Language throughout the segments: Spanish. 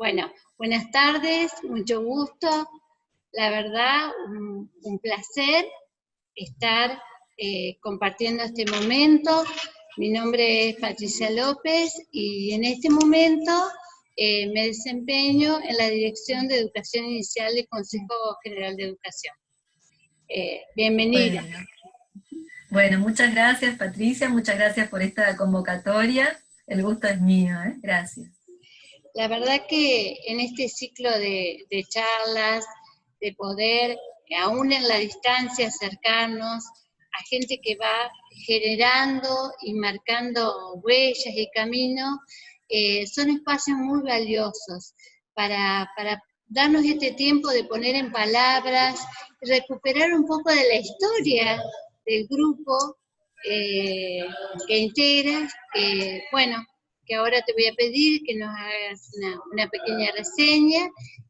Bueno, buenas tardes, mucho gusto. La verdad, un, placer estar eh, compartiendo este momento. Mi nombre es Patricia López y en este momento eh, me desempeño en la Dirección de Educación Inicial del Consejo General de Educación. Eh, bienvenida. Bueno. muchas gracias Patricia, muchas gracias por esta convocatoria. El gusto es mío, gracias. La verdad que en este ciclo de charlas, de poder, aún en la distancia, acercarnos a gente que va generando y marcando huellas y caminos, eh, son espacios muy valiosos para, darnos este tiempo de poner en palabras, recuperar un poco de la historia del grupo eh, que integras, que bueno, que ahora te voy a pedir que nos hagas una, pequeña reseña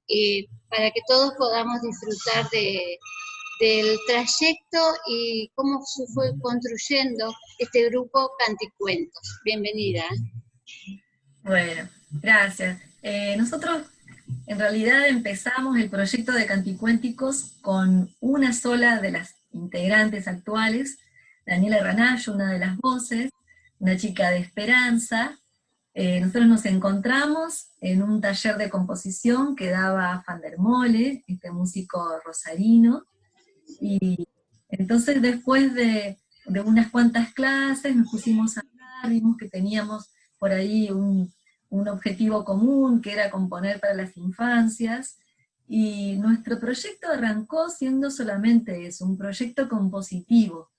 eh, para que todos podamos disfrutar del trayecto y cómo se fue construyendo este grupo Canticuentos. Bienvenida. Bueno, gracias. Eh, nosotros en realidad empezamos el proyecto de Canticuénticos con una sola de las integrantes actuales, Daniela Ranayo, una de las voces, una chica de esperanza, eh, nosotros nos encontramos en un taller de composición que daba Van der Mole, este músico rosarino, y entonces después de, unas cuantas clases nos pusimos a hablar, vimos que teníamos por ahí un, un objetivo común, que era componer para las infancias, y nuestro proyecto arrancó siendo solamente eso, un proyecto compositivo.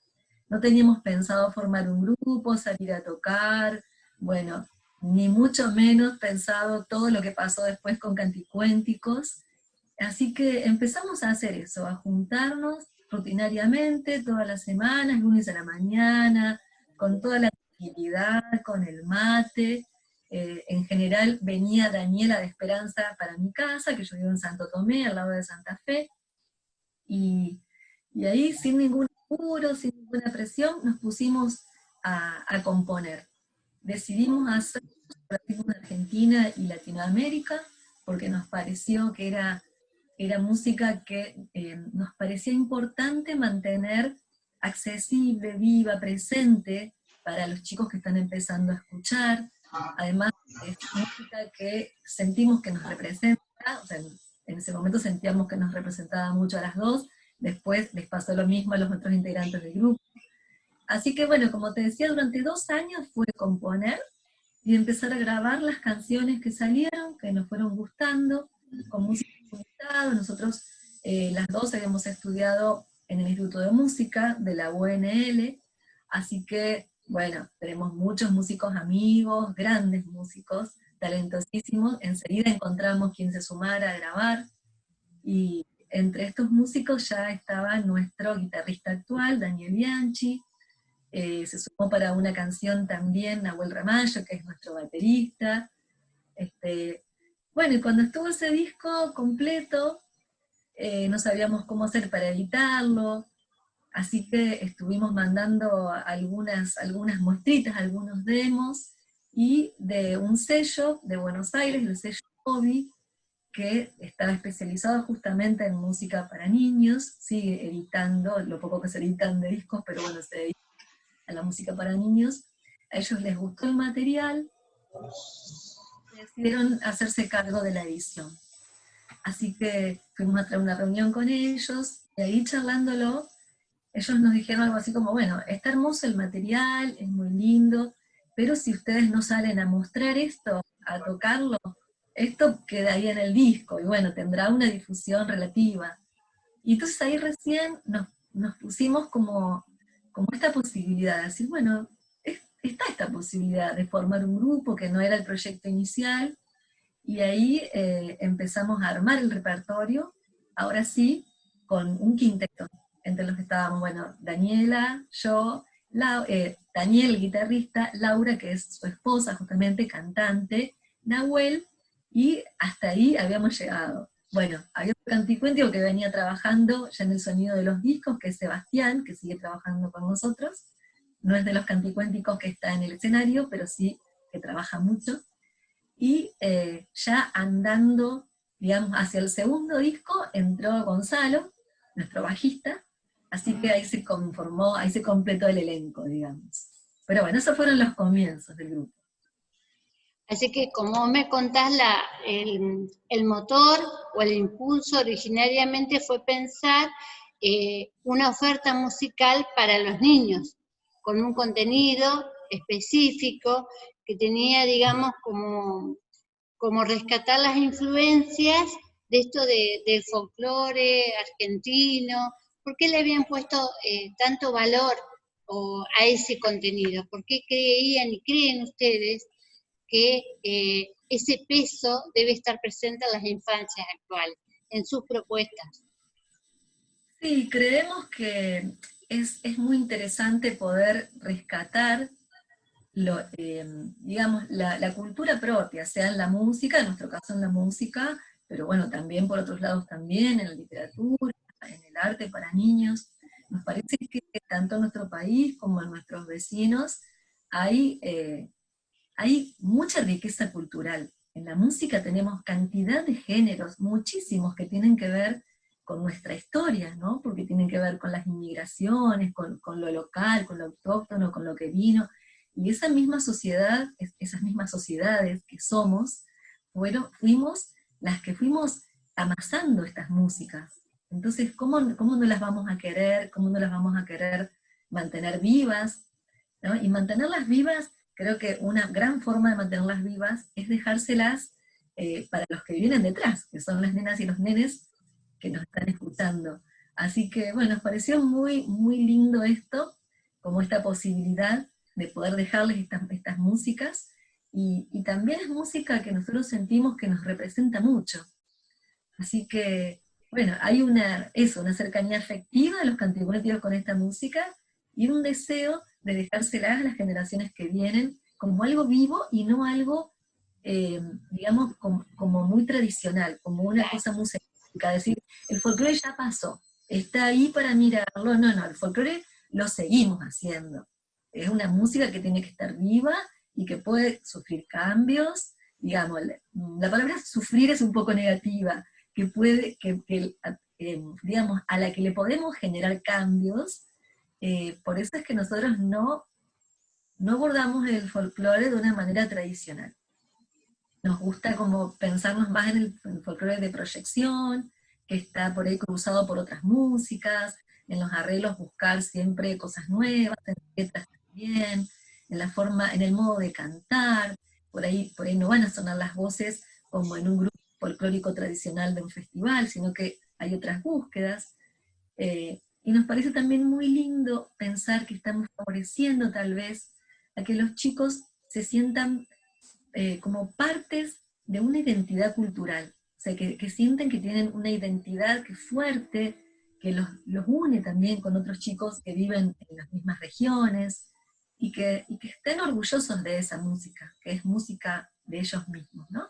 No teníamos pensado formar un grupo, salir a tocar, bueno, ni mucho menos pensado todo lo que pasó después con Canticuénticos. Así que empezamos a hacer eso, a juntarnos rutinariamente todas las semanas, lunes a la mañana, con toda la tranquilidad, con el mate. Eh, en general venía Daniela de Esperanza para mi casa, que yo vivo en Santo Tomé, al lado de Santa Fe, y, ahí sin ningún apuro, sin ninguna presión, nos pusimos a, a componer decidimos hacer en Argentina y Latinoamérica, porque nos pareció que era, era música que eh, nos parecía importante mantener accesible, viva, presente para los chicos que están empezando a escuchar. Además, es música que sentimos que nos representa, en ese momento sentíamos que nos representaba mucho a las dos, después les pasó lo mismo a los otros integrantes del grupo. Así que bueno, como te decía, durante dos años fue componer y empezar a grabar las canciones que salieron, que nos fueron gustando, con música. Nosotros eh, las dos habíamos estudiado en el Instituto de Música de la UNL, así que bueno, tenemos muchos músicos amigos, grandes músicos, talentosísimos, enseguida encontramos quien se sumara a grabar, y entre estos músicos ya estaba nuestro guitarrista actual, Daniel Bianchi, eh, se sumó para una canción también Nahuel Ramallo, que es nuestro baterista. Este, bueno, y cuando estuvo ese disco completo, eh, no sabíamos cómo hacer para editarlo, así que estuvimos mandando algunas, algunas muestritas, algunos demos, y de un sello de Buenos Aires, el sello Hobby, que estaba especializado justamente en música para niños, sigue editando, lo poco que se editan de discos, pero bueno, se edita a la música para niños, a ellos les gustó el material, decidieron hacerse cargo de la edición. Así que fuimos a traer una reunión con ellos, y ahí charlándolo, ellos nos dijeron algo así como, bueno, está hermoso el material, es muy lindo, pero si ustedes no salen a mostrar esto, a tocarlo, esto quedaría en el disco, y bueno, tendrá una difusión relativa. Y entonces ahí recién nos, nos pusimos como como esta posibilidad de decir, bueno, está esta posibilidad de formar un grupo que no era el proyecto inicial, y ahí eh, empezamos a armar el repertorio, ahora sí, con un quinteto, entre los que estábamos, bueno, Daniela, yo, eh, Daniel, guitarrista, Laura, que es su esposa, justamente cantante, Nahuel, y hasta ahí habíamos llegado. Bueno, había un canticuéntico que venía trabajando ya en el sonido de los discos, que es Sebastián, que sigue trabajando con nosotros. No es de los canticuénticos que está en el escenario, pero sí que trabaja mucho. y eh, ya andando, digamos, hacia el segundo disco entró Gonzalo, nuestro bajista, así que ahí se conformó, ahí se completó el elenco, digamos. Pero bueno, esos fueron los comienzos del grupo. Así que como me contás, el, motor o el impulso originariamente fue pensar eh, una oferta musical para los niños, con un contenido específico que tenía, digamos, como, como rescatar las influencias de esto del folclore argentino, ¿por qué le habían puesto eh, tanto valor a ese contenido? ¿Por qué creían y creen ustedes que eh, ese peso debe estar presente en las infancias actuales, en sus propuestas? Sí, creemos que es, muy interesante poder rescatar lo, eh, digamos, la, la, cultura propia, sea en la música, en nuestro caso en la música, pero bueno, también por otros lados también, en la literatura, en el arte para niños. Nos parece que tanto en nuestro país como en nuestros vecinos hay, eh, hay mucha riqueza cultural. En la música tenemos cantidad de géneros, muchísimos que tienen que ver con nuestra historia, ¿no? Porque tienen que ver con las inmigraciones, con, lo local, con lo autóctono, con lo que vino. Y esa misma sociedad, esas mismas sociedades que somos, bueno, fuimos las que fuimos amasando estas músicas. Entonces, ¿cómo, ¿cómo no las vamos a querer? ¿Cómo no las vamos a querer mantener vivas? Y mantenerlas vivas, creo que una gran forma de mantenerlas vivas es dejárselas eh, para los que vienen detrás, que son las nenas y los nenes que nos están escuchando. Así que, bueno, nos pareció muy, muy lindo esto, como esta posibilidad de poder dejarles estas, estas músicas, y, también es música que nosotros sentimos que nos representa mucho. Así que, bueno, hay una, eso, una cercanía afectiva de los canticuéticos con esta música, y un deseo de dejárselas a las generaciones que vienen como algo vivo y no algo, eh, digamos, como, muy tradicional, como una cosa muy Es decir, el folclore ya pasó, está ahí para mirarlo, no, no, el folclore lo seguimos haciendo. Es una música que tiene que estar viva y que puede sufrir cambios, digamos, la palabra sufrir es un poco negativa, que puede, que, eh, digamos, a la que le podemos generar cambios, eh, por eso es que nosotros no, no abordamos el folclore de una manera tradicional. Nos gusta como pensarnos más en el, en el folclore de proyección, que está por ahí cruzado por otras músicas, en los arreglos buscar siempre cosas nuevas, en letras también, en la forma, en el modo de cantar, por ahí, por ahí no van a sonar las voces como en un grupo folclórico tradicional de un festival, sino que hay otras búsquedas. Eh, y nos parece también muy lindo pensar que estamos favoreciendo tal vez a que los chicos se sientan eh, como partes de una identidad cultural, o sea, que, que, sienten que tienen una identidad que fuerte, que los, los une también con otros chicos que viven en las mismas regiones, y que, estén orgullosos de esa música, que es música de ellos mismos, ¿no?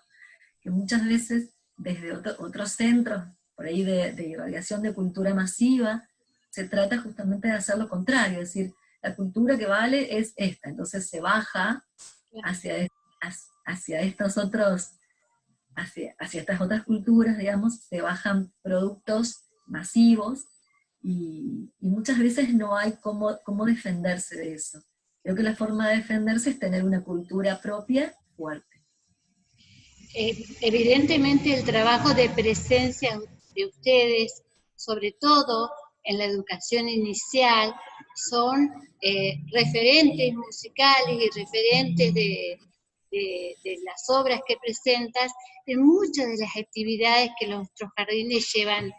Que muchas veces desde otros centros, por ahí de, irradiación de cultura masiva, se trata justamente de hacer lo contrario, es decir, la cultura que vale es esta, entonces se baja hacia, hacia estos otros, hacia, hacia estas otras culturas, digamos, se bajan productos masivos, y, muchas veces no hay cómo, cómo defenderse de eso. Creo que la forma de defenderse es tener una cultura propia fuerte. Eh, evidentemente el trabajo de presencia de ustedes, sobre todo en la educación inicial, son eh, referentes musicales y referentes de, las obras que presentas en muchas de las actividades que nuestros jardines llevan,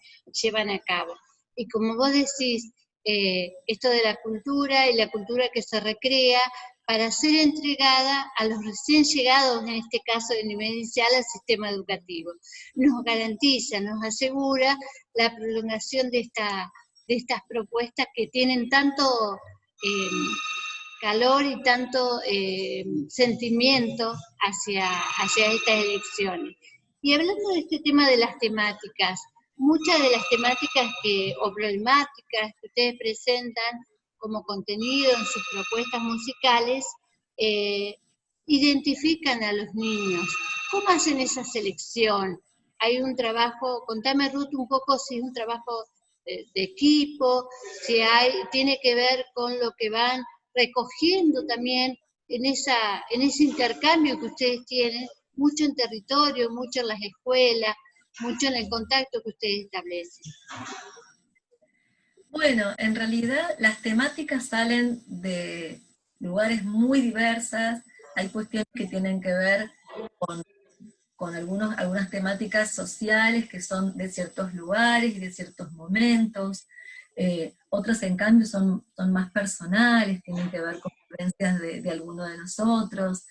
llevan a cabo. Y como vos decís, eh, esto de la cultura y la cultura que se recrea para ser entregada a los recién llegados, en este caso de nivel inicial, al sistema educativo. Nos garantiza, nos asegura la prolongación de, esta, de estas propuestas que tienen tanto em, calor y tanto em, sentimiento hacia, hacia estas elecciones. Y hablando de este tema de las temáticas, muchas de las temáticas que, o problemáticas que ustedes presentan como contenido en sus propuestas musicales, eh, identifican a los niños. ¿Cómo hacen esa selección? Hay un trabajo, contame Ruth un poco si es un trabajo de, equipo, si hay, tiene que ver con lo que van recogiendo también en, esa, en ese intercambio que ustedes tienen, mucho en territorio, mucho en las escuelas, mucho en el contacto que ustedes establecen. Bueno, en realidad las temáticas salen de lugares muy diversas, hay cuestiones que tienen que ver con, con algunos, algunas temáticas sociales que son de ciertos lugares y de ciertos momentos, eh, otros en cambio son, son más personales, tienen que ver con vivencias de, de alguno de nosotros,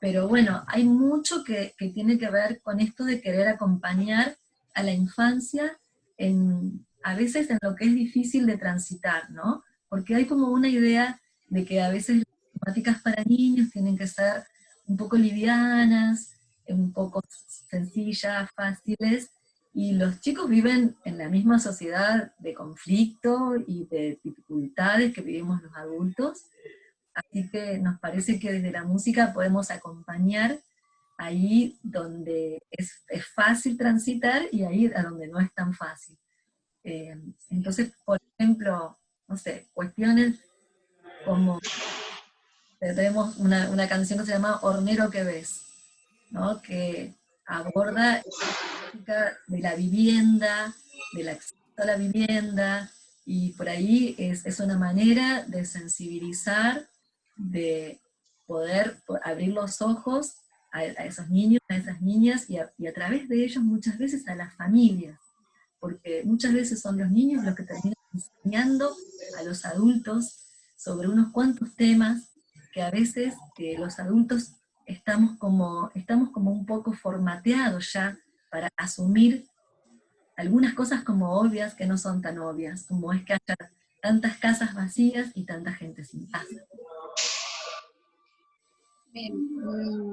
pero bueno, hay mucho que, que, tiene que ver con esto de querer acompañar a la infancia en, a veces en lo que es difícil de transitar, ¿no? Porque hay como una idea de que a veces las temáticas para niños tienen que ser un poco livianas, un poco sencillas, fáciles, y los chicos viven en la misma sociedad de conflicto y de dificultades que vivimos los adultos, así que nos parece que desde la música podemos acompañar ahí donde es, es fácil transitar y ahí a donde no es tan fácil. Eh, entonces, por ejemplo, no sé, cuestiones como, tenemos una, una canción que se llama Hornero que ves, ¿no? que aborda de la vivienda, del acceso a la vivienda, y por ahí es, es, una manera de sensibilizar, de poder abrir los ojos a, esos niños, a esas niñas, y a, través de ellos muchas veces a las familias, porque muchas veces son los niños los que terminan enseñando a los adultos sobre unos cuantos temas que a veces que los adultos estamos como, estamos como un poco formateados ya para asumir algunas cosas como obvias que no son tan obvias, como es que haya tantas casas vacías y tanta gente sin casa.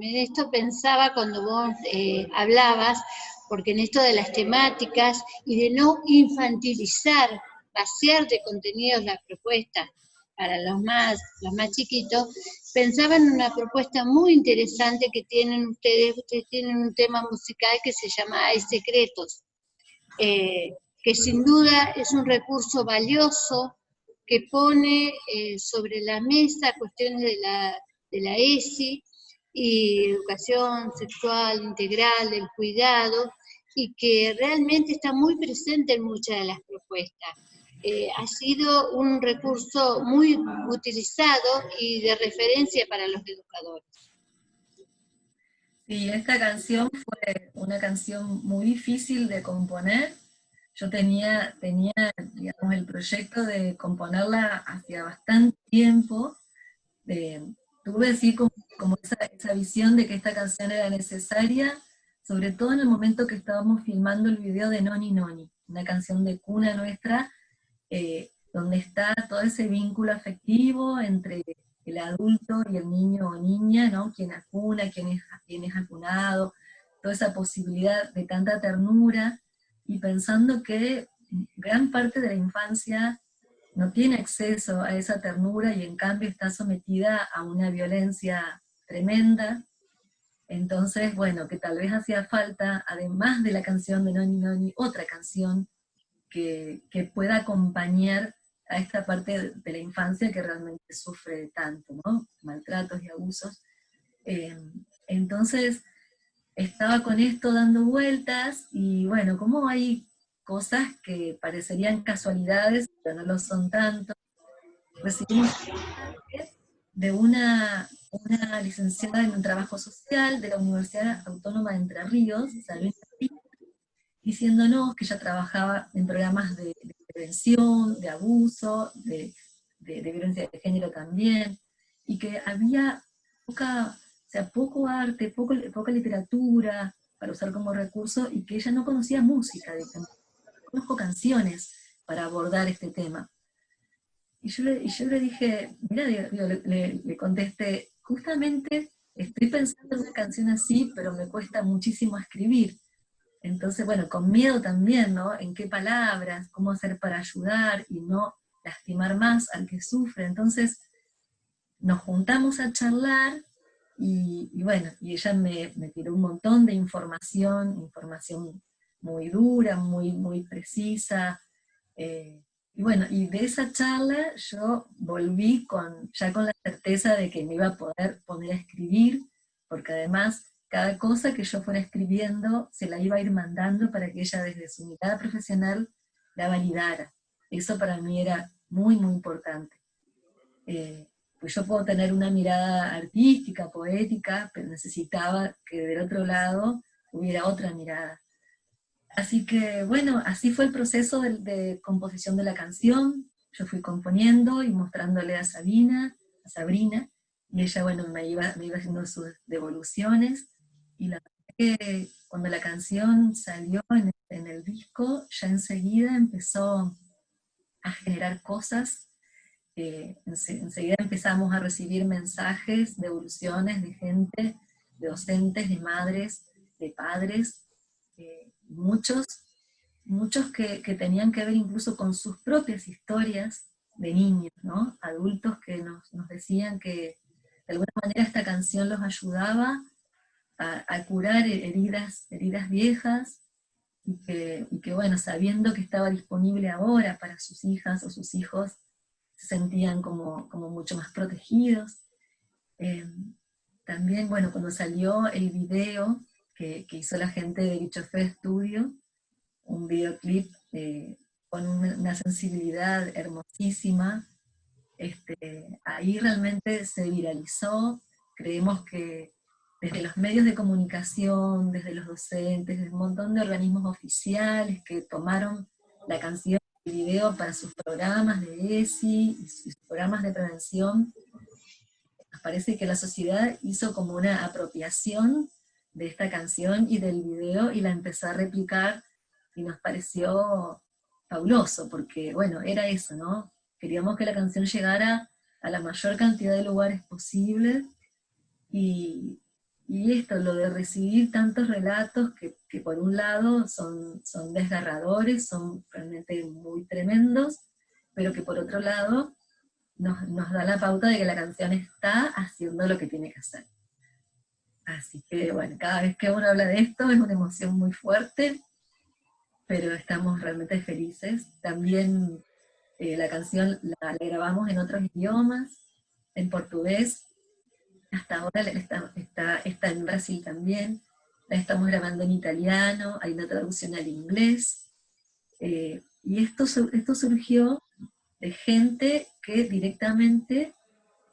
Esto pensaba cuando vos eh, hablabas, porque en esto de las temáticas y de no infantilizar, vaciar de contenidos las propuestas para los más, los más chiquitos, pensaba en una propuesta muy interesante que tienen ustedes, ustedes tienen un tema musical que se llama Hay Secretos, eh, que sin duda es un recurso valioso que pone eh, sobre la mesa cuestiones de la, de la ESI y educación sexual integral, del cuidado, y que realmente está muy presente en muchas de las propuestas. Eh, ha sido un recurso muy utilizado y de referencia para los educadores. Sí, esta canción fue una canción muy difícil de componer. Yo tenía, tenía digamos, el proyecto de componerla hacía bastante tiempo. tuve así como, como esa, esa visión de que esta canción era necesaria, sobre todo en el momento que estábamos filmando el video de Noni Noni, una canción de cuna nuestra, eh, donde está todo ese vínculo afectivo entre el adulto y el niño o niña, ¿no? Quien acuna, quién es, acunado, toda esa posibilidad de tanta ternura, y pensando que gran parte de la infancia no tiene acceso a esa ternura y en cambio está sometida a una violencia tremenda. Entonces, bueno, que tal vez hacía falta, además de la canción de Noni Noni, otra canción que, pueda acompañar a esta parte de la infancia que realmente sufre tanto, ¿no? Maltratos y abusos. Eh, entonces, estaba con esto dando vueltas, y bueno, como hay cosas que parecerían casualidades, pero no lo son tanto, recibimos de una, una licenciada en un trabajo social de la Universidad Autónoma de Entre Ríos, Salvina diciéndonos que ella trabajaba en programas de, prevención, de abuso, de, violencia de género también, y que había poca, sea, poco arte, poco, poca literatura para usar como recurso, y que ella no conocía música, no conozco canciones para abordar este tema. Y yo le, le dije, mira, le, le contesté, justamente estoy pensando en una canción así, pero me cuesta muchísimo escribir. Entonces, bueno, con miedo también, ¿no? En qué palabras, cómo hacer para ayudar y no lastimar más al que sufre. Entonces, nos juntamos a charlar y, bueno, y ella me, me, tiró un montón de información, información muy dura, muy, muy precisa, eh, y bueno, y de esa charla yo volví con, ya con la certeza de que me iba a poder poner a escribir, porque además cada cosa que yo fuera escribiendo se la iba a ir mandando para que ella desde su mirada profesional la validara. Eso para mí era muy, muy importante. Eh, pues yo puedo tener una mirada artística, poética, pero necesitaba que del otro lado hubiera otra mirada. Así que bueno, así fue el proceso de, composición de la canción. Yo fui componiendo y mostrándole a Sabina, a Sabrina, y ella bueno, me iba, me iba haciendo sus devoluciones, y la que cuando la canción salió en, en el disco, ya enseguida empezó a generar cosas eh, enseguida empezamos a recibir mensajes, devoluciones de gente, de docentes, de madres, de padres, eh, muchos, muchos que, tenían que ver incluso con sus propias historias de niños, ¿no? adultos que nos, decían que de alguna manera esta canción los ayudaba a, curar heridas, heridas viejas, y que, y que, bueno, sabiendo que estaba disponible ahora para sus hijas o sus hijos, se sentían como, como mucho más protegidos. Eh, también, bueno, cuando salió el video que, que, hizo la gente de Dicho Fe Studio, un videoclip eh, con una, sensibilidad hermosísima, este, ahí realmente se viralizó, creemos que desde los medios de comunicación, desde los docentes, desde un montón de organismos oficiales que tomaron la canción video para sus programas de ESI y sus programas de prevención, nos parece que la sociedad hizo como una apropiación de esta canción y del video y la empezó a replicar y nos pareció fabuloso, porque bueno, era eso, ¿no? Queríamos que la canción llegara a la mayor cantidad de lugares posible y, y esto, lo de recibir tantos relatos que, que, por un lado son, son desgarradores, son realmente muy tremendos, pero que por otro lado nos, nos, da la pauta de que la canción está haciendo lo que tiene que hacer. Así que bueno, cada vez que uno habla de esto es una emoción muy fuerte, pero estamos realmente felices. También eh, la canción la, la grabamos en otros idiomas, en portugués, hasta ahora está, está, está, en Brasil también, la estamos grabando en italiano, hay una traducción al inglés, eh, y esto, esto surgió de gente que directamente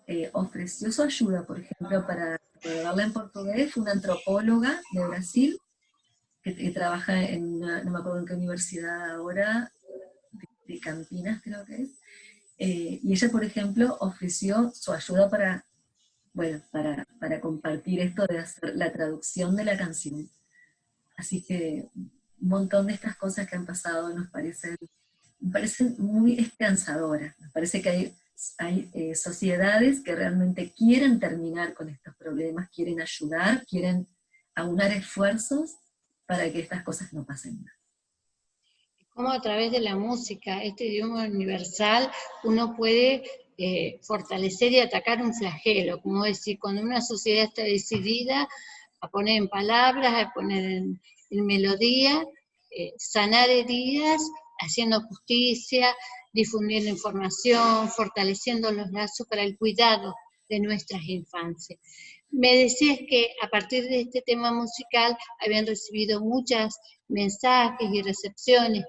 eh, ofreció su ayuda, por ejemplo, para grabarla en portugués, fue una antropóloga de Brasil, que, trabaja en, no me acuerdo en qué universidad ahora, de, Campinas creo que es, eh, y ella, por ejemplo, ofreció su ayuda para bueno, para, para, compartir esto de hacer la traducción de la canción. Así que un montón de estas cosas que han pasado nos parecen, me parecen muy esperanzadoras. Nos parece que hay, hay eh, sociedades que realmente quieren terminar con estos problemas, quieren ayudar, quieren aunar esfuerzos para que estas cosas no pasen más. Como a través de la música, este idioma universal, uno puede eh, fortalecer y atacar un flagelo, como decir, cuando una sociedad está decidida a poner en palabras, a poner en, melodía, eh, sanar heridas, haciendo justicia, difundiendo información, fortaleciendo los lazos para el cuidado de nuestras infancias. Me decías que a partir de este tema musical habían recibido muchos mensajes y recepciones.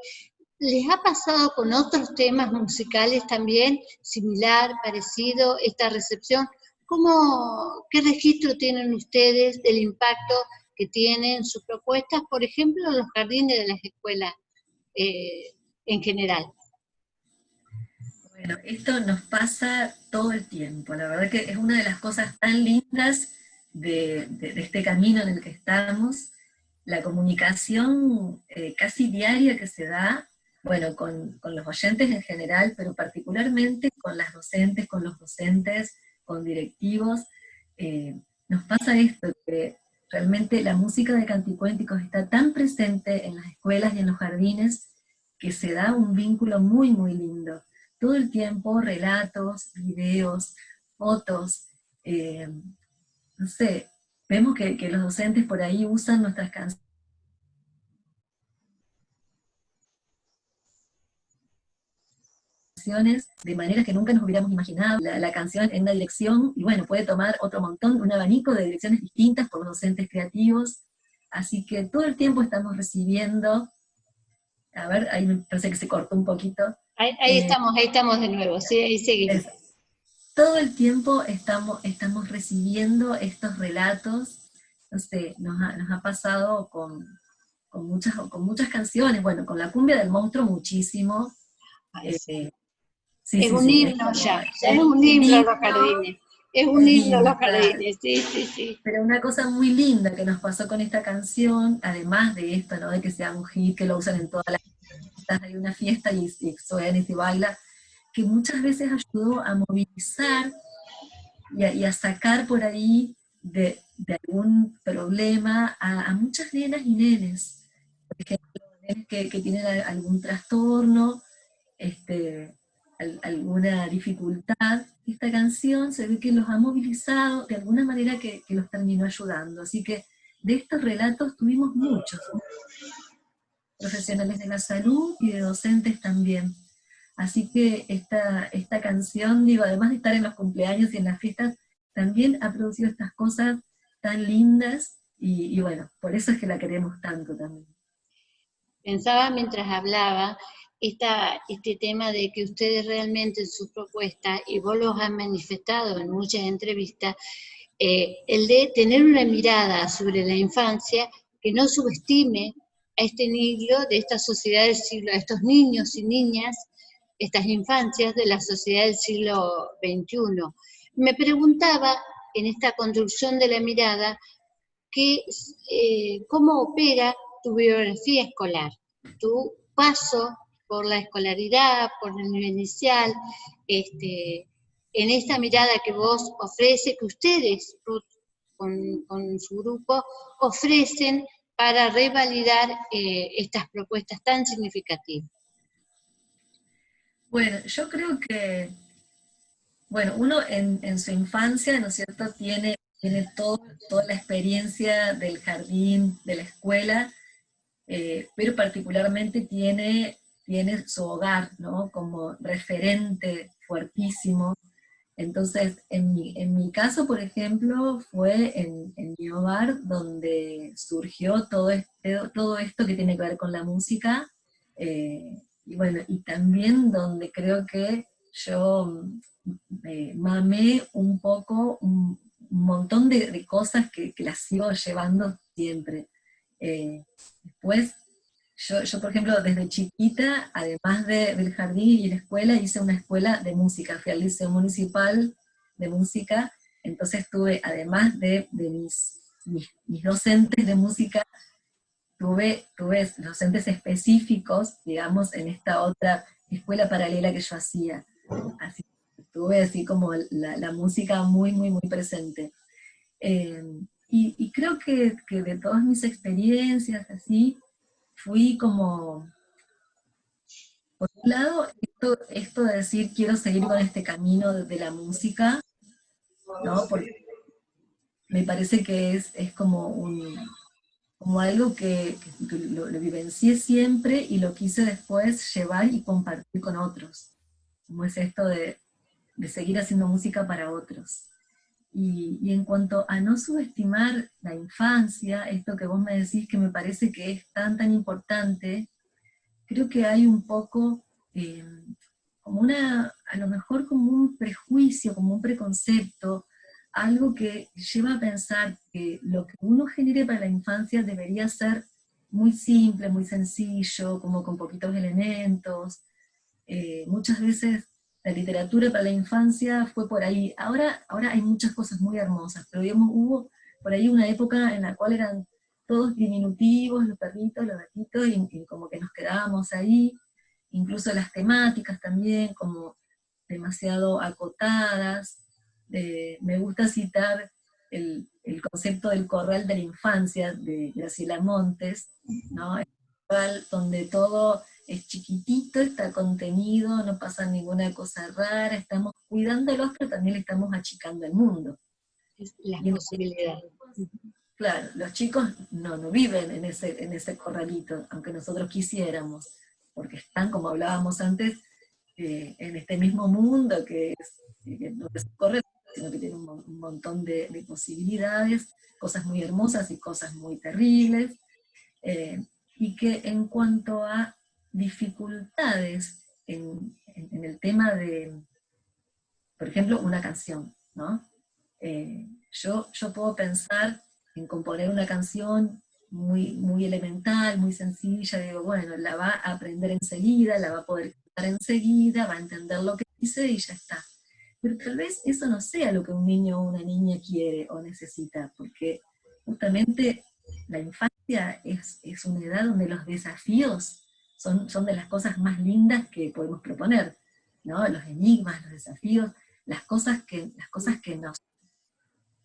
¿Les ha pasado con otros temas musicales también, similar, parecido, esta recepción? ¿Cómo, ¿Qué registro tienen ustedes del impacto que tienen sus propuestas, por ejemplo, en los jardines de las escuelas eh, en general? Bueno, esto nos pasa todo el tiempo, la verdad que es una de las cosas tan lindas de, este camino en el que estamos, la comunicación eh, casi diaria que se da bueno, con, los oyentes en general, pero particularmente con las docentes, con los docentes, con directivos, eh, nos pasa esto, que realmente la música de canticuénticos está tan presente en las escuelas y en los jardines, que se da un vínculo muy, muy lindo. Todo el tiempo relatos, videos, fotos, eh, no sé, vemos que los docentes por ahí usan nuestras canciones de maneras que nunca nos hubiéramos imaginado, la, canción en una dirección, y bueno, puede tomar otro montón, un abanico de direcciones distintas por docentes creativos, así que todo el tiempo estamos recibiendo, a ver, ahí me parece que se cortó un poquito. Ahí, eh, estamos, ahí estamos de nuevo, sí, ahí seguimos. todo el tiempo estamos, estamos recibiendo estos relatos, no sé, nos ha, nos ha pasado con, con, muchas, con muchas canciones, bueno, con la cumbia del monstruo muchísimo, eh, es un himno ya, es un himno los jardines. Es un himno los jardines, sí, sí, sí. Pero una cosa muy linda que nos pasó con esta canción, además de esto, ¿no? De que sea un hit, que lo usan en todas las fiestas, hay una fiesta y, y suena y se baila, que muchas veces ayudó a movilizar y a, sacar por ahí de, algún problema a, muchas nenas y nenes. Por ejemplo, que, que tienen algún trastorno, este, alguna dificultad, esta canción se ve que los ha movilizado de alguna manera que, los terminó ayudando. Así que de estos relatos tuvimos muchos, profesionales de la salud y de docentes también. Así que esta, esta canción, digo, además de estar en los cumpleaños y en las fiestas, también ha producido estas cosas tan lindas, y bueno, por eso es que la queremos tanto también. Pensaba mientras hablaba este tema de que ustedes realmente en su propuesta, y vos los han manifestado en muchas entrevistas, eh, el de tener una mirada sobre la infancia que no subestime a este niño de esta sociedad del siglo, a estos niños y niñas, estas infancias de la sociedad del siglo XXI. Me preguntaba, en esta construcción de la mirada, que, eh, cómo opera tu biografía escolar, tu paso por la escolaridad, por el nivel inicial, este, en esta mirada que vos ofrece, que ustedes, con, su grupo, ofrecen para revalidar eh, estas propuestas tan significativas? Bueno, yo creo que, bueno, uno en, su infancia, ¿no es cierto?, tiene, tiene todo, toda la experiencia del jardín, de la escuela, eh, pero particularmente tiene tiene su hogar, ¿no? Como referente fuertísimo. Entonces, en mi, en mi caso, por ejemplo, fue en, mi hogar donde surgió todo, este, todo esto que tiene que ver con la música, eh, y bueno, y también donde creo que yo me mamé un poco un, montón de, cosas que, que, las sigo llevando siempre. Eh, después yo, por ejemplo, desde chiquita, además del jardín y la escuela, hice una escuela de música, fui al Liceo Municipal de Música, entonces tuve, además de, mis, mis, docentes de música, tuve, tuve docentes específicos, digamos, en esta otra escuela paralela que yo hacía. Así, tuve así como la, música muy, muy, muy presente. Eh, y, y, creo que, que de todas mis experiencias, así, fui como, por un lado, esto, de decir quiero seguir con este camino de, la música, ¿no? Porque me parece que es, es como un como algo que, lo, vivencié siempre y lo quise después llevar y compartir con otros. Como es esto de, de seguir haciendo música para otros. Y, en cuanto a no subestimar la infancia, esto que vos me decís que me parece que es tan, tan importante, creo que hay un poco, eh, como una, a lo mejor como un prejuicio, como un preconcepto, algo que lleva a pensar que lo que uno genere para la infancia debería ser muy simple, muy sencillo, como con poquitos elementos. Eh, muchas veces la literatura para la infancia fue por ahí. Ahora, ahora hay muchas cosas muy hermosas, pero digamos, hubo por ahí una época en la cual eran todos diminutivos, los perritos, los gatitos, y, como que nos quedábamos ahí, incluso las temáticas también, como demasiado acotadas. Eh, me gusta citar el, el, concepto del corral de la infancia de Graciela Montes, ¿no? donde todo es chiquitito, está contenido, no pasa ninguna cosa rara, estamos cuidándolos, pero también le estamos achicando el mundo. las posibilidades. Claro, los chicos no, no viven en ese, en ese corralito, aunque nosotros quisiéramos, porque están, como hablábamos antes, eh, en este mismo mundo que, es, no es corre, sino que tiene un, montón de, posibilidades, cosas muy hermosas y cosas muy terribles, eh, y que en cuanto a dificultades en, el tema de, por ejemplo, una canción, ¿no? Eh, yo, yo puedo pensar en componer una canción muy, muy elemental, muy sencilla, digo, bueno, la va a aprender enseguida, la va a poder cantar enseguida, va a entender lo que dice y ya está. Pero tal vez eso no sea lo que un niño o una niña quiere o necesita, porque justamente la infancia es, es una edad donde los desafíos son, son de las cosas más lindas que podemos proponer, ¿no? Los enigmas, los desafíos, las cosas que, las cosas que nos,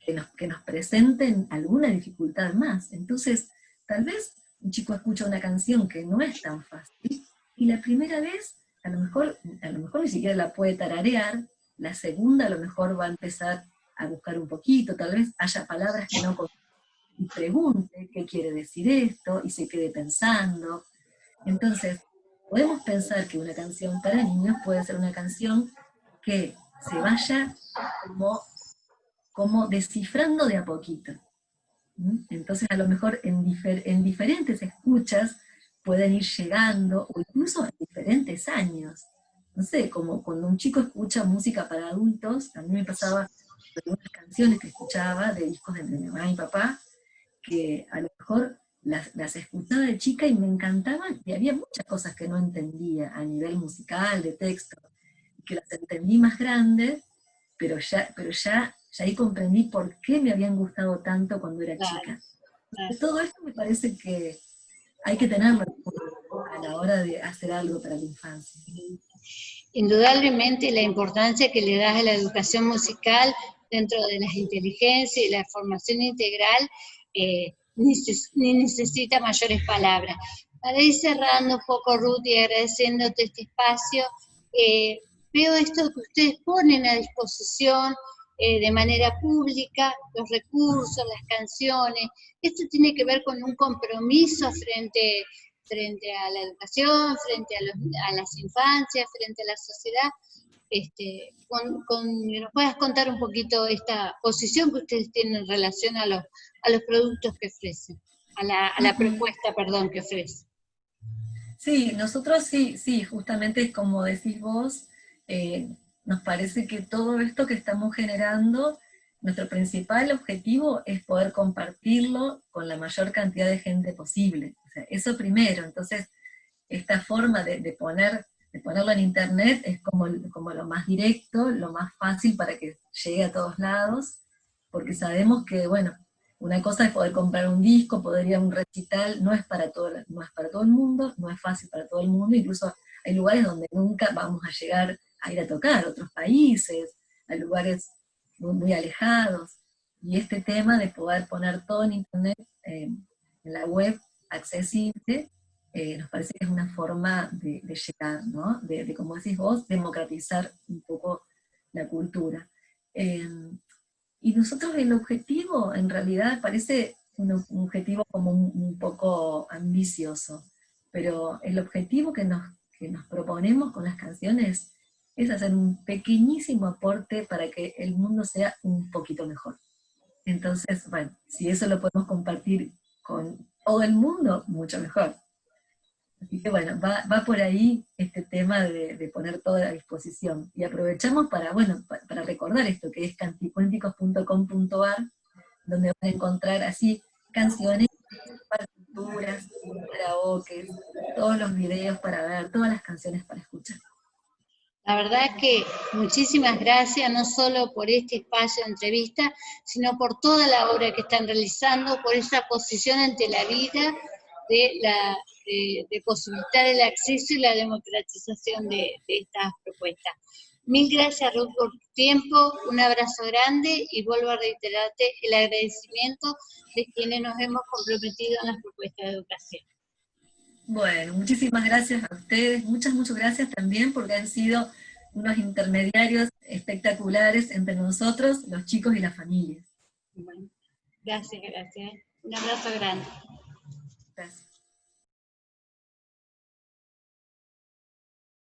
que nos, que nos presenten alguna dificultad más. Entonces, tal vez un chico escucha una canción que no es tan fácil, y la primera vez, a lo mejor, a lo mejor ni siquiera la puede tararear, la segunda a lo mejor va a empezar a buscar un poquito, tal vez haya palabras que no y pregunte qué quiere decir esto, y se quede pensando, entonces, podemos pensar que una canción para niños puede ser una canción que se vaya como, descifrando de a poquito. Entonces, a lo mejor en, en diferentes escuchas pueden ir llegando, o incluso en diferentes años. No sé, como cuando un chico escucha música para adultos, a mí me pasaba algunas canciones que escuchaba de discos de mi mamá y papá, que a lo mejor las, escuchaba de chica y me encantaban, y había muchas cosas que no entendía a nivel musical, de texto, que las entendí más grandes, pero ya, pero ya, ya ahí comprendí por qué me habían gustado tanto cuando era chica. Todo esto me parece que hay que tenerlo a la hora de hacer algo para la infancia. Indudablemente la importancia que le das a la educación musical dentro de las inteligencias y la formación integral eh, ni, necesita mayores palabras. Para ir cerrando un poco, Ruth, y agradeciéndote este espacio, eh, veo esto que ustedes ponen a disposición eh, de manera pública, los recursos, las canciones. Esto tiene que ver con un compromiso frente, frente a la educación, frente a, a las infancias, frente a la sociedad. Este, con, con, nos puedas contar un poquito esta posición que ustedes tienen en relación a los, a los productos que ofrecen, a la, a la propuesta, perdón, que ofrecen. Sí, nosotros sí, sí, justamente como decís vos, eh, nos parece que todo esto que estamos generando, nuestro principal objetivo es poder compartirlo con la mayor cantidad de gente posible. O sea, eso primero, entonces, esta forma de, de, poner, de ponerlo en internet es como, como lo más directo, lo más fácil para que llegue a todos lados, porque sabemos que, bueno, una cosa es poder comprar un disco, poder ir a un recital, no es, para todo, no es para todo el mundo, no es fácil para todo el mundo, incluso hay lugares donde nunca vamos a llegar a ir a tocar, otros países, a lugares muy, alejados. Y este tema de poder poner todo en internet, eh, en la web, accesible, eh, nos parece que es una forma de, llegar, ¿no? De, como decís vos, democratizar un poco la cultura. Eh, y nosotros el objetivo, en realidad, parece un, objetivo como un, poco ambicioso, pero el objetivo que nos, que nos proponemos con las canciones es hacer un pequeñísimo aporte para que el mundo sea un poquito mejor. Entonces, bueno, si eso lo podemos compartir con todo el mundo, mucho mejor. Así que bueno, va, por ahí este tema de, poner todo a disposición. Y aprovechamos para, bueno, para, recordar esto, que es canticuénticos.com.ar, donde van a encontrar así canciones, partituras, karaoke, todos los videos para ver, todas las canciones para escuchar. La verdad que muchísimas gracias, no solo por este espacio de entrevista, sino por toda la obra que están realizando, por esa posición ante la vida de la de, posibilitar el acceso y la democratización de, estas propuestas. Mil gracias Ruth por tu tiempo, un abrazo grande y vuelvo a reiterarte el agradecimiento de quienes nos hemos comprometido en las propuestas de educación. Bueno, muchísimas gracias a ustedes, muchas, muchas gracias también porque han sido unos intermediarios espectaculares entre nosotros, los chicos y las familias. Bueno, gracias, gracias. Un abrazo grande. Gracias.